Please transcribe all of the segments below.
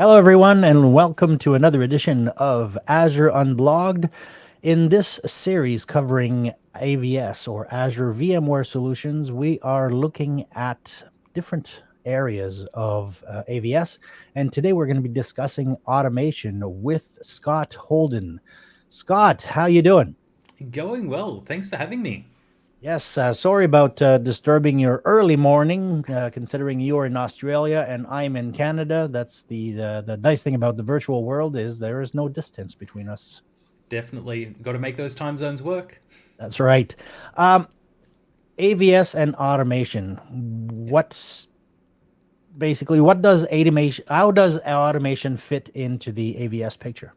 Hello, everyone, and welcome to another edition of Azure Unblogged. In this series covering AVS or Azure VMware Solutions, we are looking at different areas of uh, AVS, and today we're going to be discussing automation with Scott Holden. Scott, how you doing? Going well. Thanks for having me. Yes, uh, sorry about uh, disturbing your early morning, uh, considering you're in Australia and I'm in Canada. That's the, the, the nice thing about the virtual world is there is no distance between us. Definitely got to make those time zones work. That's right. Um, AVS and automation. What's basically what does automation? How does automation fit into the AVS picture?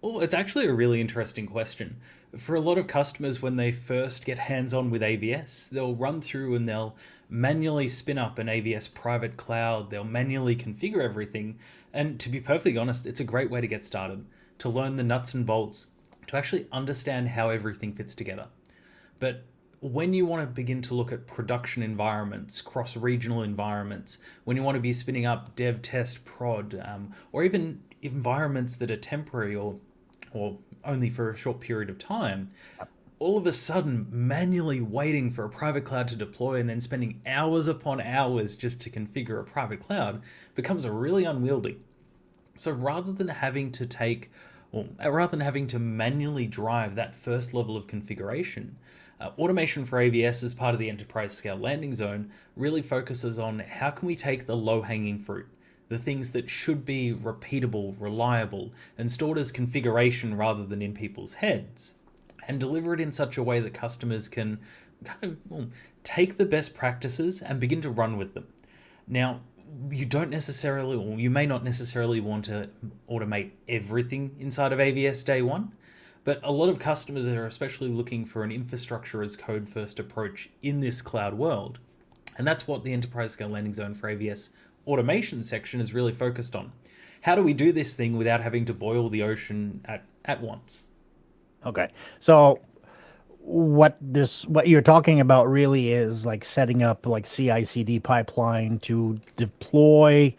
Oh, it's actually a really interesting question. For a lot of customers, when they first get hands on with AVS, they'll run through and they'll manually spin up an AVS private cloud, they'll manually configure everything. And to be perfectly honest, it's a great way to get started, to learn the nuts and bolts, to actually understand how everything fits together. But when you want to begin to look at production environments, cross-regional environments, when you want to be spinning up dev, test, prod, um, or even environments that are temporary or or only for a short period of time, all of a sudden manually waiting for a private cloud to deploy and then spending hours upon hours just to configure a private cloud becomes really unwieldy. So rather than having to take, or rather than having to manually drive that first level of configuration, uh, automation for AVS as part of the enterprise scale landing zone really focuses on how can we take the low hanging fruit the things that should be repeatable, reliable, and stored as configuration rather than in people's heads, and deliver it in such a way that customers can kind of well, take the best practices and begin to run with them. Now, you don't necessarily, or you may not necessarily want to automate everything inside of AVS day one, but a lot of customers are especially looking for an infrastructure as code first approach in this cloud world. And that's what the enterprise scale landing zone for AVS automation section is really focused on. How do we do this thing without having to boil the ocean at, at once? Okay. So what this what you're talking about really is like setting up like CI/CD pipeline to deploy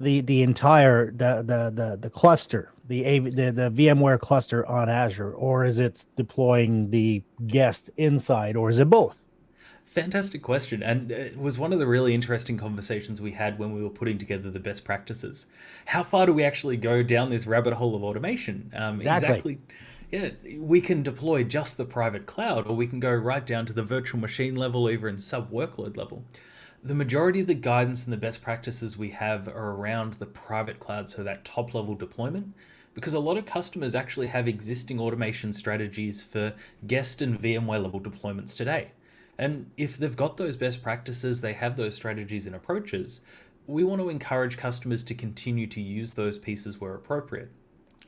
the the entire the the the, the cluster the, the the VMware cluster on Azure or is it deploying the guest inside or is it both? Fantastic question. And it was one of the really interesting conversations we had when we were putting together the best practices. How far do we actually go down this rabbit hole of automation? Um, exactly. exactly. Yeah, we can deploy just the private cloud, or we can go right down to the virtual machine level, even in sub workload level. The majority of the guidance and the best practices we have are around the private cloud, so that top level deployment, because a lot of customers actually have existing automation strategies for guest and VMware level deployments today. And if they've got those best practices, they have those strategies and approaches, we want to encourage customers to continue to use those pieces where appropriate.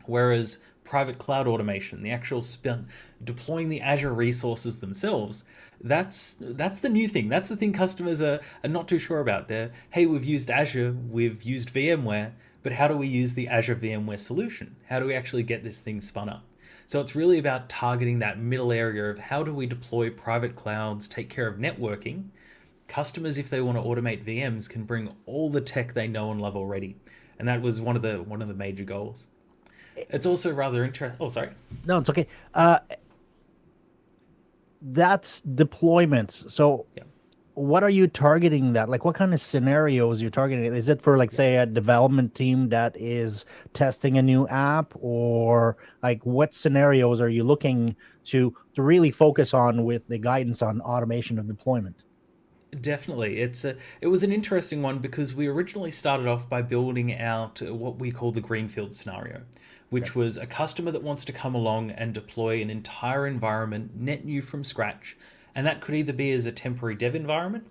Whereas private cloud automation, the actual spin, deploying the Azure resources themselves, that's that's the new thing. That's the thing customers are, are not too sure about. They're, hey, we've used Azure, we've used VMware, but how do we use the Azure VMware solution? How do we actually get this thing spun up? So it's really about targeting that middle area of how do we deploy private clouds, take care of networking. Customers, if they want to automate VMs, can bring all the tech they know and love already. And that was one of the one of the major goals. It's also rather interesting. Oh, sorry. No, it's okay. Uh, that's deployment. So yeah what are you targeting that like what kind of scenarios you're targeting? Is it for like say a development team that is testing a new app? Or like what scenarios are you looking to to really focus on with the guidance on automation of deployment? Definitely. It's a, it was an interesting one because we originally started off by building out what we call the greenfield scenario, which was a customer that wants to come along and deploy an entire environment net new from scratch and that could either be as a temporary dev environment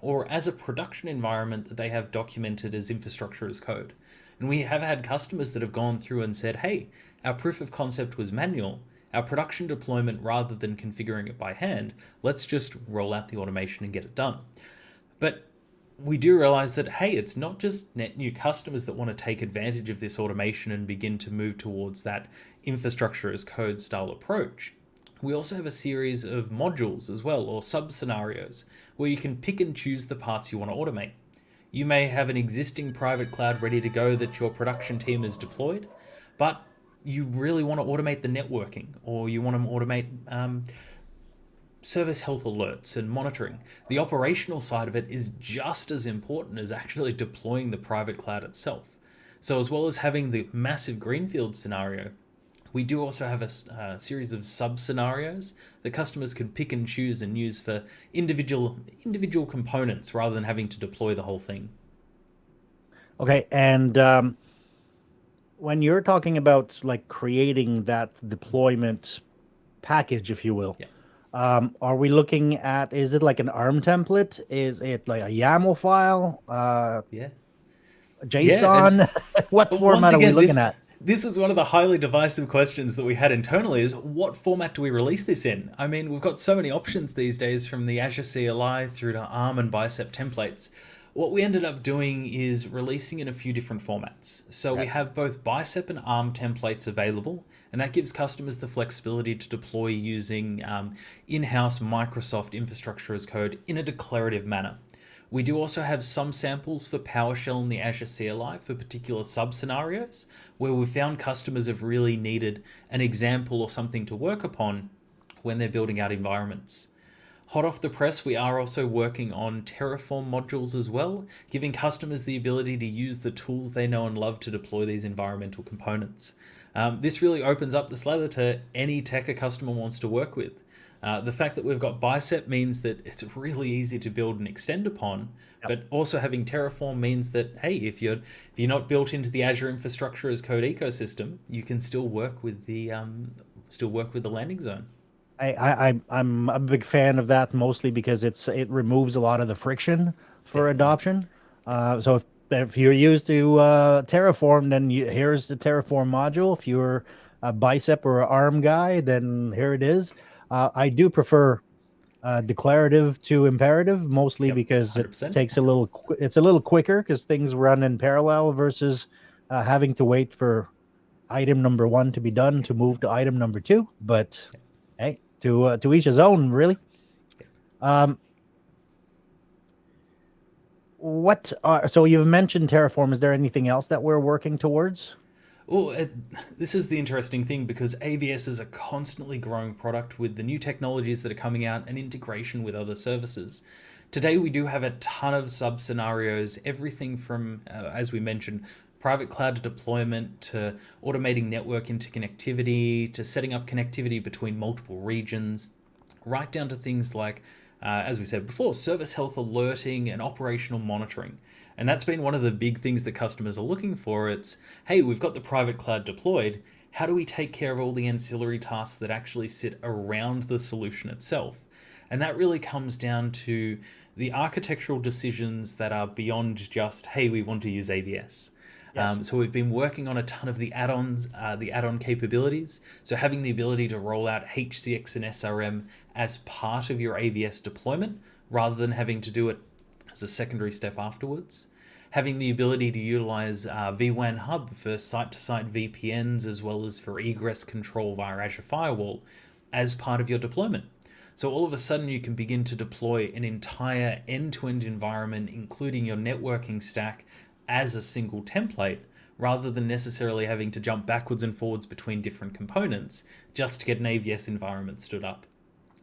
or as a production environment that they have documented as infrastructure as code. And we have had customers that have gone through and said, hey, our proof of concept was manual. Our production deployment, rather than configuring it by hand, let's just roll out the automation and get it done. But we do realize that, hey, it's not just net new customers that want to take advantage of this automation and begin to move towards that infrastructure as code style approach. We also have a series of modules as well, or sub-scenarios, where you can pick and choose the parts you want to automate. You may have an existing private cloud ready to go that your production team has deployed, but you really want to automate the networking or you want to automate um, service health alerts and monitoring. The operational side of it is just as important as actually deploying the private cloud itself. So as well as having the massive greenfield scenario, we do also have a uh, series of sub scenarios that customers can pick and choose and use for individual individual components rather than having to deploy the whole thing. Okay, and um, when you're talking about like creating that deployment package, if you will, yeah. um, are we looking at? Is it like an ARM template? Is it like a YAML file? Uh, yeah. JSON? Yeah, what format again, are we looking this, at? This was one of the highly divisive questions that we had internally is what format do we release this in? I mean, we've got so many options these days from the Azure CLI through to ARM and Bicep templates. What we ended up doing is releasing in a few different formats. So we have both Bicep and ARM templates available, and that gives customers the flexibility to deploy using um, in-house Microsoft infrastructure as code in a declarative manner. We do also have some samples for PowerShell in the Azure CLI for particular sub-scenarios, where we found customers have really needed an example or something to work upon when they're building out environments. Hot off the press, we are also working on Terraform modules as well, giving customers the ability to use the tools they know and love to deploy these environmental components. Um, this really opens up the slather to any tech a customer wants to work with. Uh, the fact that we've got Bicep means that it's really easy to build and extend upon, yep. but also having Terraform means that hey, if you're if you're not built into the Azure infrastructure as code ecosystem, you can still work with the um, still work with the landing zone. I, I I'm a big fan of that mostly because it's it removes a lot of the friction for Definitely. adoption. Uh, so if if you're used to uh, Terraform, then you, here's the Terraform module. If you're a bicep or an arm guy, then here it is. Uh, I do prefer uh, declarative to imperative mostly yep, because 100%. it takes a little it's a little quicker because things run in parallel versus uh, having to wait for item number one to be done to move to item number two. But hey, to uh, to each his own, really. Um, what are so you've mentioned Terraform? Is there anything else that we're working towards? Oh, this is the interesting thing because AVS is a constantly growing product with the new technologies that are coming out and integration with other services. Today, we do have a ton of sub scenarios, everything from, uh, as we mentioned, private cloud deployment to automating network interconnectivity to setting up connectivity between multiple regions, right down to things like, uh, as we said before, service health alerting and operational monitoring. And that's been one of the big things that customers are looking for. It's, hey, we've got the private cloud deployed. How do we take care of all the ancillary tasks that actually sit around the solution itself? And that really comes down to the architectural decisions that are beyond just, hey, we want to use AVS. Yes. Um, so we've been working on a ton of the add-ons, uh, the add-on capabilities. So having the ability to roll out HCX and SRM as part of your AVS deployment, rather than having to do it as a secondary step afterwards. Having the ability to utilize uh, vWAN Hub for site-to-site -site VPNs as well as for egress control via Azure Firewall as part of your deployment. So all of a sudden you can begin to deploy an entire end-to-end -end environment, including your networking stack as a single template rather than necessarily having to jump backwards and forwards between different components just to get an AVS environment stood up.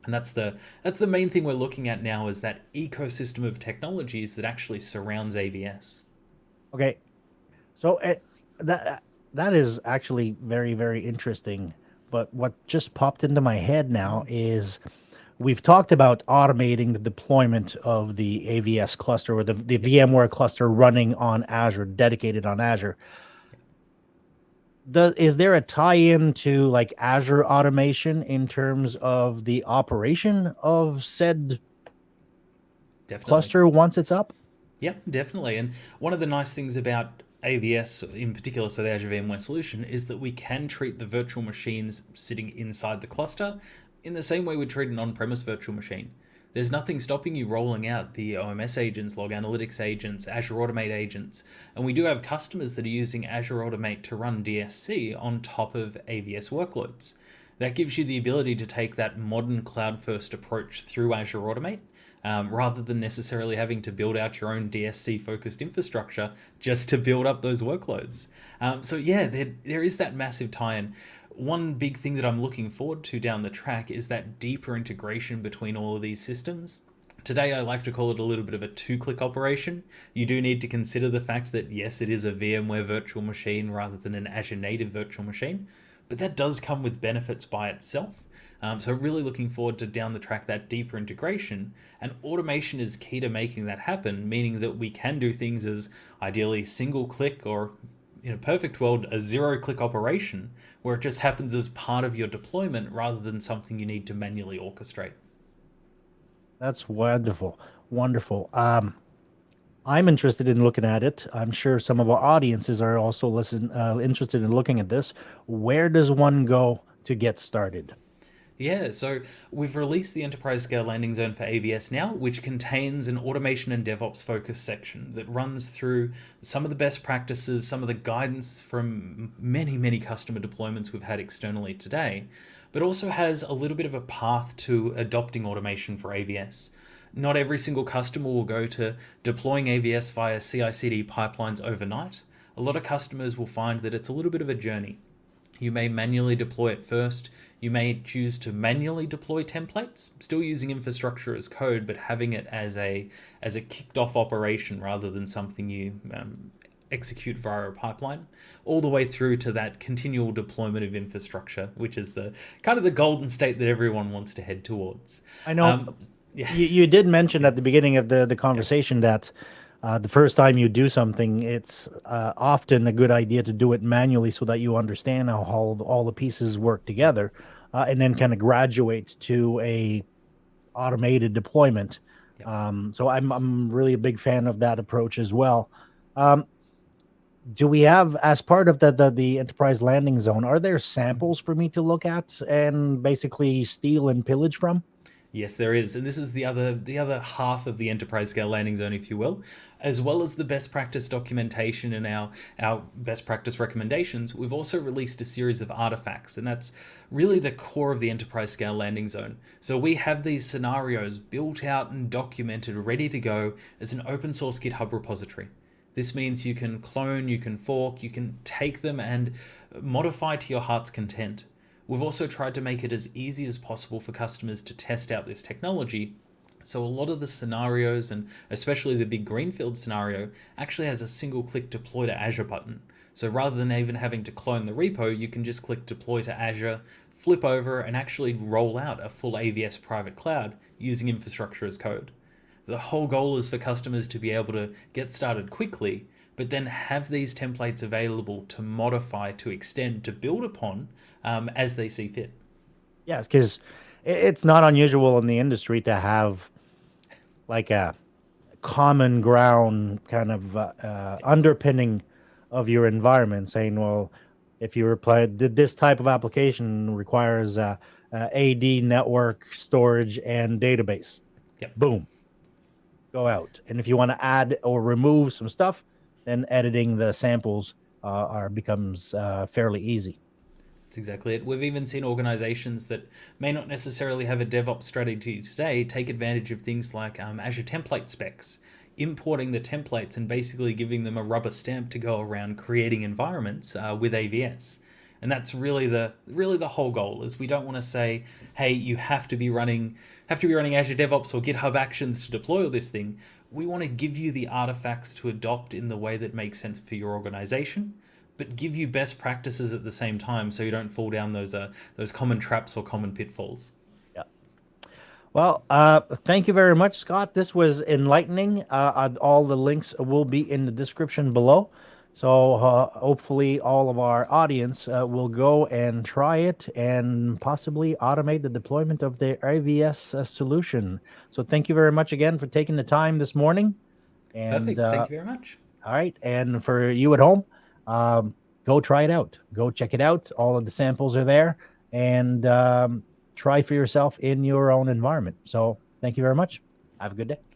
And that's the that's the main thing we're looking at now is that ecosystem of technologies that actually surrounds AVS. Okay, so it, eh, that that is actually very very interesting. But what just popped into my head now is we've talked about automating the deployment of the AVS cluster or the, the VMware cluster running on Azure, dedicated on Azure. The, is there a tie-in to like Azure automation in terms of the operation of said definitely. cluster once it's up? Yeah, definitely. And one of the nice things about AVS in particular, so the Azure VMware solution, is that we can treat the virtual machines sitting inside the cluster in the same way we treat an on-premise virtual machine. There's nothing stopping you rolling out the OMS agents, log analytics agents, Azure Automate agents, and we do have customers that are using Azure Automate to run DSC on top of AVS workloads. That gives you the ability to take that modern cloud first approach through Azure Automate um, rather than necessarily having to build out your own DSC focused infrastructure just to build up those workloads. Um, so, yeah, there, there is that massive tie in. One big thing that I'm looking forward to down the track is that deeper integration between all of these systems. Today, I like to call it a little bit of a two click operation. You do need to consider the fact that, yes, it is a VMware virtual machine rather than an Azure native virtual machine, but that does come with benefits by itself. Um, so really looking forward to down the track that deeper integration and automation is key to making that happen, meaning that we can do things as ideally single click or in a perfect world, a zero click operation where it just happens as part of your deployment rather than something you need to manually orchestrate. That's wonderful. Wonderful. Um, I'm interested in looking at it. I'm sure some of our audiences are also listen uh, interested in looking at this. Where does one go to get started? Yeah, so we've released the enterprise scale landing zone for AVS now, which contains an automation and DevOps focus section that runs through some of the best practices, some of the guidance from many, many customer deployments we've had externally today, but also has a little bit of a path to adopting automation for AVS. Not every single customer will go to deploying AVS via CI CD pipelines overnight. A lot of customers will find that it's a little bit of a journey. You may manually deploy it first. You may choose to manually deploy templates, still using infrastructure as code, but having it as a as a kicked off operation rather than something you um, execute via a pipeline, all the way through to that continual deployment of infrastructure, which is the kind of the golden state that everyone wants to head towards. I know. Um, yeah. You, you did mention at the beginning of the the conversation yeah. that uh, the first time you do something, it's uh, often a good idea to do it manually so that you understand how all, all the pieces work together, uh, and then kind of graduate to a automated deployment. Yep. Um, so I'm I'm really a big fan of that approach as well. Um, do we have as part of the, the the enterprise landing zone? Are there samples for me to look at and basically steal and pillage from? Yes, there is, and this is the other the other half of the enterprise scale landing zone, if you will, as well as the best practice documentation and our our best practice recommendations. We've also released a series of artifacts, and that's really the core of the enterprise scale landing zone. So we have these scenarios built out and documented, ready to go as an open source GitHub repository. This means you can clone, you can fork, you can take them and modify to your heart's content. We've also tried to make it as easy as possible for customers to test out this technology. So a lot of the scenarios, and especially the big greenfield scenario, actually has a single click deploy to Azure button. So rather than even having to clone the repo, you can just click deploy to Azure, flip over, and actually roll out a full AVS private cloud using infrastructure as code. The whole goal is for customers to be able to get started quickly, but then have these templates available to modify, to extend, to build upon um, as they see fit. Yes, because it's not unusual in the industry to have like a common ground kind of uh, uh, underpinning of your environment, saying, well, if you reply, did this type of application requires uh, AD network storage and database. Yep. Boom. Go out. And if you want to add or remove some stuff, then editing the samples uh, are becomes uh, fairly easy. That's exactly it. We've even seen organizations that may not necessarily have a DevOps strategy today take advantage of things like um, Azure template specs, importing the templates and basically giving them a rubber stamp to go around creating environments uh, with AVS. And that's really the really the whole goal is we don't want to say, hey, you have to be running have to be running Azure DevOps or GitHub Actions to deploy all this thing. We want to give you the artifacts to adopt in the way that makes sense for your organization but give you best practices at the same time so you don't fall down those uh, those common traps or common pitfalls. Yeah. Well, uh, thank you very much, Scott. This was enlightening. Uh, all the links will be in the description below. So uh, hopefully all of our audience uh, will go and try it and possibly automate the deployment of the AVS uh, solution. So thank you very much again for taking the time this morning. And, Perfect. Thank you very much. All right. And for you at home, um, go try it out. Go check it out. All of the samples are there and um, try for yourself in your own environment. So thank you very much. Have a good day.